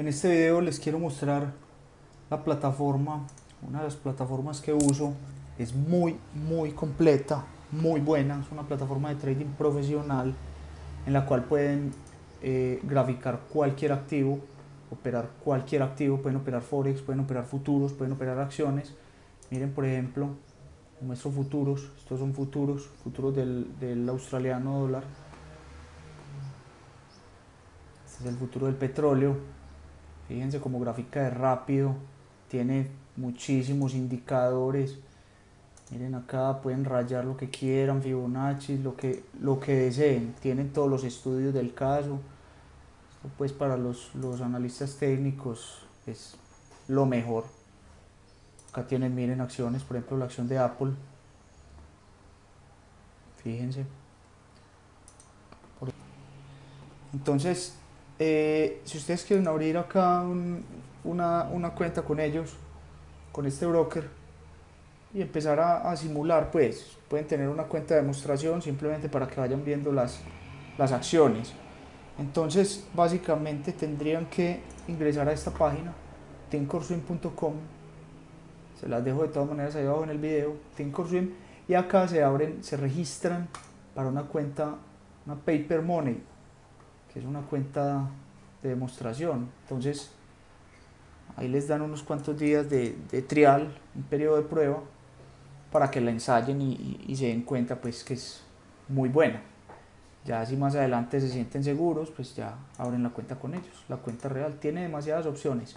En este video les quiero mostrar la plataforma, una de las plataformas que uso, es muy muy completa, muy buena, es una plataforma de trading profesional en la cual pueden eh, graficar cualquier activo, operar cualquier activo, pueden operar forex, pueden operar futuros, pueden operar acciones. Miren por ejemplo, muestro futuros, estos son futuros, futuros del, del australiano dólar. Este es el futuro del petróleo, Fíjense como gráfica de rápido, tiene muchísimos indicadores. Miren acá, pueden rayar lo que quieran, Fibonacci, lo que, lo que deseen. Tienen todos los estudios del caso. Esto pues para los, los analistas técnicos es lo mejor. Acá tienen, miren, acciones, por ejemplo la acción de Apple. Fíjense. Entonces, eh, si ustedes quieren abrir acá una, una, cuenta con ellos, con este broker, y empezar a, simular, pues pueden tener una cuenta de demostración simplemente para que vayan viendo las, las acciones. Entonces, básicamente tendrían que ingresar a esta página, tinkorswim.com, se las dejo de todas maneras ahí abajo en el video, tinkorswim, y acá se abren, se registran para una cuenta, una paper money, que es una cuenta de demostración. Entonces, ahí les dan unos cuantos días de, trial, un periodo de prueba, para que la ensayen y, se den cuenta pues que es muy buena. Ya si más adelante se sienten seguros, pues ya abren la cuenta con ellos. La cuenta real tiene demasiadas opciones.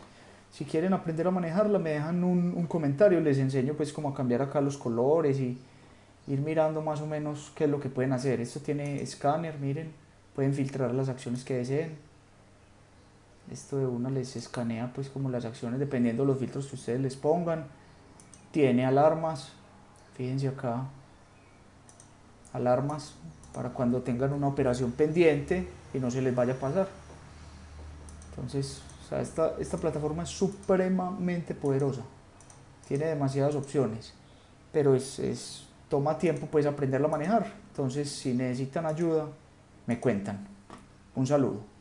Si quieren aprender a manejarla, me dejan un, un comentario, les enseño pues cómo cambiar acá los colores y ir mirando más o menos qué es lo que pueden hacer. Esto tiene escáner, miren, pueden filtrar las acciones que deseen. Esto de una les escanea pues como las acciones dependiendo de los filtros que ustedes les pongan. Tiene alarmas. Fíjense acá. Alarmas para cuando tengan una operación pendiente y no se les vaya a pasar. Entonces esta, esta plataforma es supremamente poderosa. Tiene demasiadas opciones pero es, es toma tiempo pues aprenderla a manejar. Entonces si necesitan ayuda me cuentan. Un saludo.